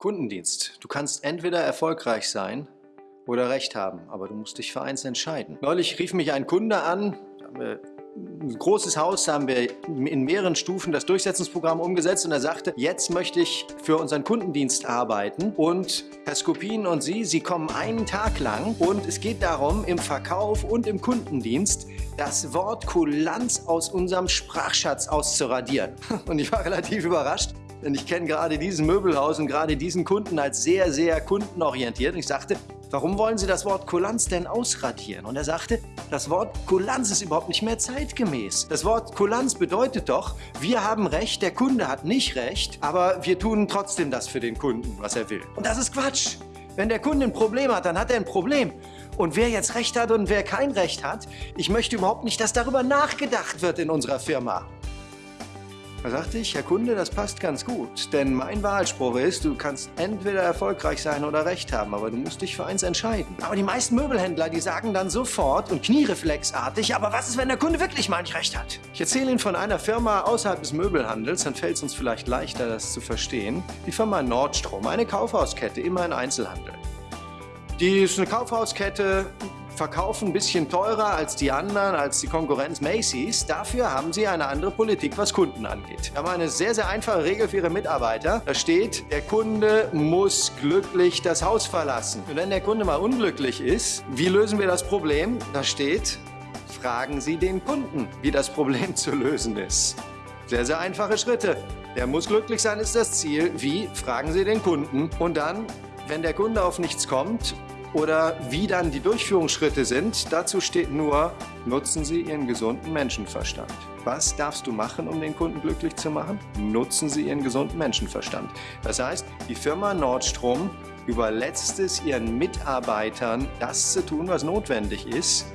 Kundendienst. Du kannst entweder erfolgreich sein oder Recht haben, aber du musst dich für eins entscheiden. Neulich rief mich ein Kunde an, ein großes Haus haben wir in mehreren Stufen das Durchsetzungsprogramm umgesetzt und er sagte, jetzt möchte ich für unseren Kundendienst arbeiten und Herr Skopin und Sie, Sie kommen einen Tag lang und es geht darum, im Verkauf und im Kundendienst das Wort Kulanz aus unserem Sprachschatz auszuradieren. Und ich war relativ überrascht, denn ich kenne gerade diesen Möbelhaus und gerade diesen Kunden als sehr, sehr kundenorientiert. Und ich sagte, warum wollen Sie das Wort Kulanz denn ausradieren? Und er sagte, das Wort Kulanz ist überhaupt nicht mehr zeitgemäß. Das Wort Kulanz bedeutet doch, wir haben Recht, der Kunde hat nicht Recht, aber wir tun trotzdem das für den Kunden, was er will. Und das ist Quatsch. Wenn der Kunde ein Problem hat, dann hat er ein Problem. Und wer jetzt Recht hat und wer kein Recht hat, ich möchte überhaupt nicht, dass darüber nachgedacht wird in unserer Firma. Da sagte ich, Herr Kunde, das passt ganz gut, denn mein Wahlspruch ist, du kannst entweder erfolgreich sein oder Recht haben, aber du musst dich für eins entscheiden. Aber die meisten Möbelhändler, die sagen dann sofort und kniereflexartig, aber was ist, wenn der Kunde wirklich mal nicht Recht hat? Ich erzähle Ihnen von einer Firma außerhalb des Möbelhandels, dann fällt es uns vielleicht leichter, das zu verstehen. Die Firma Nordstrom, eine Kaufhauskette, immer ein Einzelhandel. Die ist eine Kaufhauskette, verkaufen ein bisschen teurer als die anderen, als die Konkurrenz Macy's. Dafür haben sie eine andere Politik, was Kunden angeht. Wir haben eine sehr, sehr einfache Regel für ihre Mitarbeiter. Da steht, der Kunde muss glücklich das Haus verlassen. Und wenn der Kunde mal unglücklich ist, wie lösen wir das Problem? Da steht, fragen Sie den Kunden, wie das Problem zu lösen ist. Sehr, sehr einfache Schritte. Der muss glücklich sein, ist das Ziel. Wie? Fragen Sie den Kunden. Und dann, wenn der Kunde auf nichts kommt, oder wie dann die Durchführungsschritte sind, dazu steht nur, nutzen Sie Ihren gesunden Menschenverstand. Was darfst du machen, um den Kunden glücklich zu machen? Nutzen Sie Ihren gesunden Menschenverstand. Das heißt, die Firma Nordstrom überlässt es ihren Mitarbeitern, das zu tun, was notwendig ist,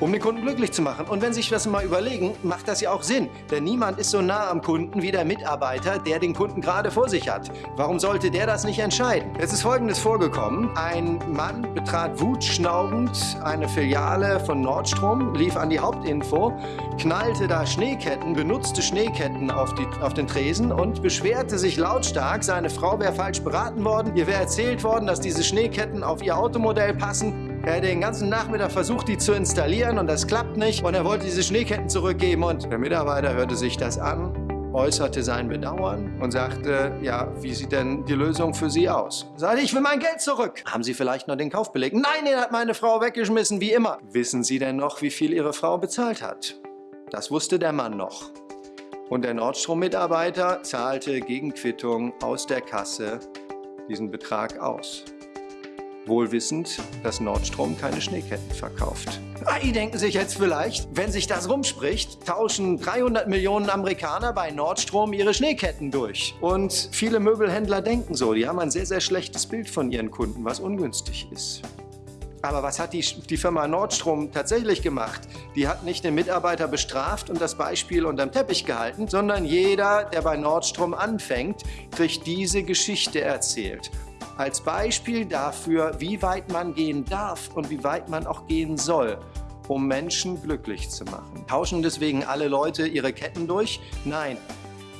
um den Kunden glücklich zu machen. Und wenn Sie sich das mal überlegen, macht das ja auch Sinn. Denn niemand ist so nah am Kunden wie der Mitarbeiter, der den Kunden gerade vor sich hat. Warum sollte der das nicht entscheiden? Es ist Folgendes vorgekommen. Ein Mann betrat wutschnaubend eine Filiale von Nordstrom, lief an die Hauptinfo, knallte da Schneeketten, benutzte Schneeketten auf, die, auf den Tresen und beschwerte sich lautstark, seine Frau wäre falsch beraten worden. Ihr wäre erzählt worden, dass diese Schneeketten auf ihr Automodell passen er hat den ganzen Nachmittag versucht, die zu installieren und das klappt nicht. Und er wollte diese Schneeketten zurückgeben und der Mitarbeiter hörte sich das an, äußerte sein Bedauern und sagte, ja, wie sieht denn die Lösung für Sie aus? Sagte, ich will mein Geld zurück. Haben Sie vielleicht noch den Kaufbeleg? Nein, den hat meine Frau weggeschmissen, wie immer. Wissen Sie denn noch, wie viel Ihre Frau bezahlt hat? Das wusste der Mann noch. Und der Nordstrom-Mitarbeiter zahlte gegen Quittung aus der Kasse diesen Betrag aus wohl wissend, dass Nordstrom keine Schneeketten verkauft. Die denken sich jetzt vielleicht, wenn sich das rumspricht, tauschen 300 Millionen Amerikaner bei Nordstrom ihre Schneeketten durch. Und viele Möbelhändler denken so, die haben ein sehr, sehr schlechtes Bild von ihren Kunden, was ungünstig ist. Aber was hat die, die Firma Nordstrom tatsächlich gemacht? Die hat nicht den Mitarbeiter bestraft und das Beispiel unterm Teppich gehalten, sondern jeder, der bei Nordstrom anfängt, kriegt diese Geschichte erzählt als Beispiel dafür, wie weit man gehen darf und wie weit man auch gehen soll, um Menschen glücklich zu machen. Tauschen deswegen alle Leute ihre Ketten durch? Nein.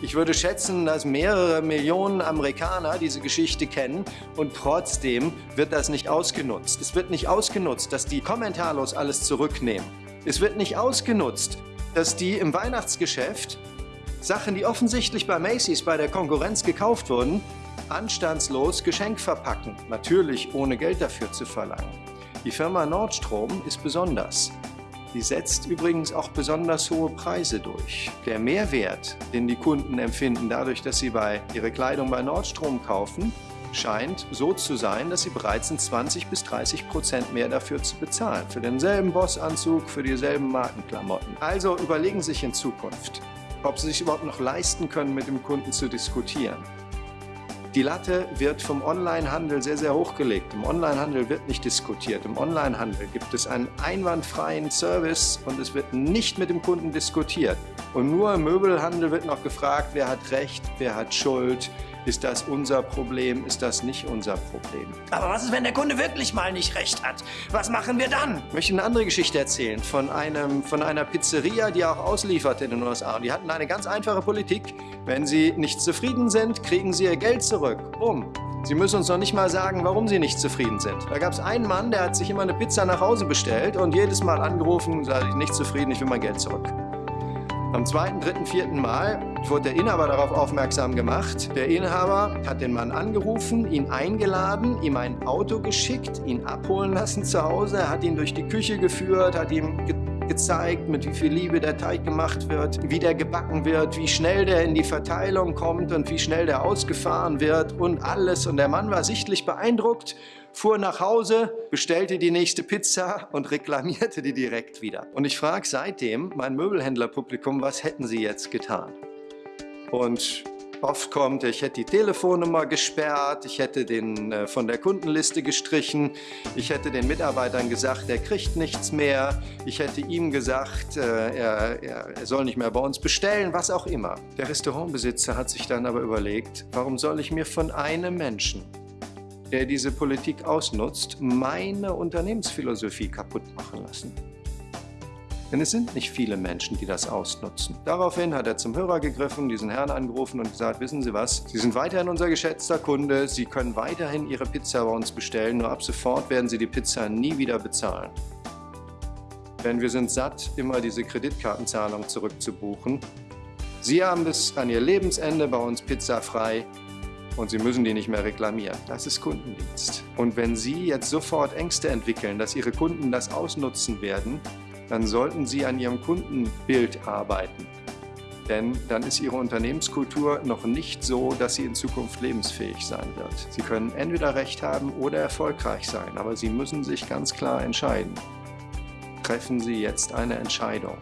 Ich würde schätzen, dass mehrere Millionen Amerikaner diese Geschichte kennen und trotzdem wird das nicht ausgenutzt. Es wird nicht ausgenutzt, dass die kommentarlos alles zurücknehmen. Es wird nicht ausgenutzt, dass die im Weihnachtsgeschäft Sachen, die offensichtlich bei Macy's bei der Konkurrenz gekauft wurden, anstandslos Geschenk verpacken, natürlich ohne Geld dafür zu verlangen. Die Firma Nordstrom ist besonders. Die setzt übrigens auch besonders hohe Preise durch. Der Mehrwert, den die Kunden empfinden dadurch, dass sie bei ihre Kleidung bei Nordstrom kaufen, scheint so zu sein, dass sie bereit sind, 20 bis 30 Prozent mehr dafür zu bezahlen. Für denselben Bossanzug, für dieselben Markenklamotten. Also überlegen Sie sich in Zukunft, ob Sie sich überhaupt noch leisten können, mit dem Kunden zu diskutieren. Die Latte wird vom Onlinehandel sehr, sehr hochgelegt. Im Onlinehandel wird nicht diskutiert. Im Onlinehandel gibt es einen einwandfreien Service und es wird nicht mit dem Kunden diskutiert. Und nur im Möbelhandel wird noch gefragt, wer hat Recht, wer hat Schuld, Ist das unser Problem? Ist das nicht unser Problem? Aber was ist, wenn der Kunde wirklich mal nicht recht hat? Was machen wir dann? Ich möchte eine andere Geschichte erzählen von, einem, von einer Pizzeria, die auch ausliefert in den USA. Die hatten eine ganz einfache Politik. Wenn sie nicht zufrieden sind, kriegen sie ihr Geld zurück. Bumm. Sie müssen uns noch nicht mal sagen, warum Sie nicht zufrieden sind. Da gab es einen Mann, der hat sich immer eine Pizza nach Hause bestellt und jedes Mal angerufen und sagte, ich nicht zufrieden, ich will mein Geld zurück. Am zweiten, dritten, vierten Mal wurde der Inhaber darauf aufmerksam gemacht. Der Inhaber hat den Mann angerufen, ihn eingeladen, ihm ein Auto geschickt, ihn abholen lassen zu Hause, er hat ihn durch die Küche geführt, hat ihm gezeigt, mit wie viel Liebe der Teig gemacht wird, wie der gebacken wird, wie schnell der in die Verteilung kommt und wie schnell der ausgefahren wird und alles. Und der Mann war sichtlich beeindruckt, fuhr nach Hause, bestellte die nächste Pizza und reklamierte die direkt wieder. Und ich frage seitdem mein Möbelhändlerpublikum, was hätten sie jetzt getan? Und Oft kommt, ich hätte die Telefonnummer gesperrt, ich hätte den äh, von der Kundenliste gestrichen, ich hätte den Mitarbeitern gesagt, er kriegt nichts mehr, ich hätte ihm gesagt, äh, er, er soll nicht mehr bei uns bestellen, was auch immer. Der Restaurantbesitzer hat sich dann aber überlegt, warum soll ich mir von einem Menschen, der diese Politik ausnutzt, meine Unternehmensphilosophie kaputt machen lassen? Denn es sind nicht viele Menschen, die das ausnutzen. Daraufhin hat er zum Hörer gegriffen, diesen Herrn angerufen und gesagt, wissen Sie was, Sie sind weiterhin unser geschätzter Kunde, Sie können weiterhin Ihre Pizza bei uns bestellen, nur ab sofort werden Sie die Pizza nie wieder bezahlen. Denn wir sind satt, immer diese Kreditkartenzahlung zurückzubuchen. Sie haben bis an Ihr Lebensende bei uns Pizza frei und Sie müssen die nicht mehr reklamieren. Das ist Kundendienst. Und wenn Sie jetzt sofort Ängste entwickeln, dass Ihre Kunden das ausnutzen werden, dann sollten Sie an Ihrem Kundenbild arbeiten. Denn dann ist Ihre Unternehmenskultur noch nicht so, dass sie in Zukunft lebensfähig sein wird. Sie können entweder recht haben oder erfolgreich sein, aber Sie müssen sich ganz klar entscheiden. Treffen Sie jetzt eine Entscheidung.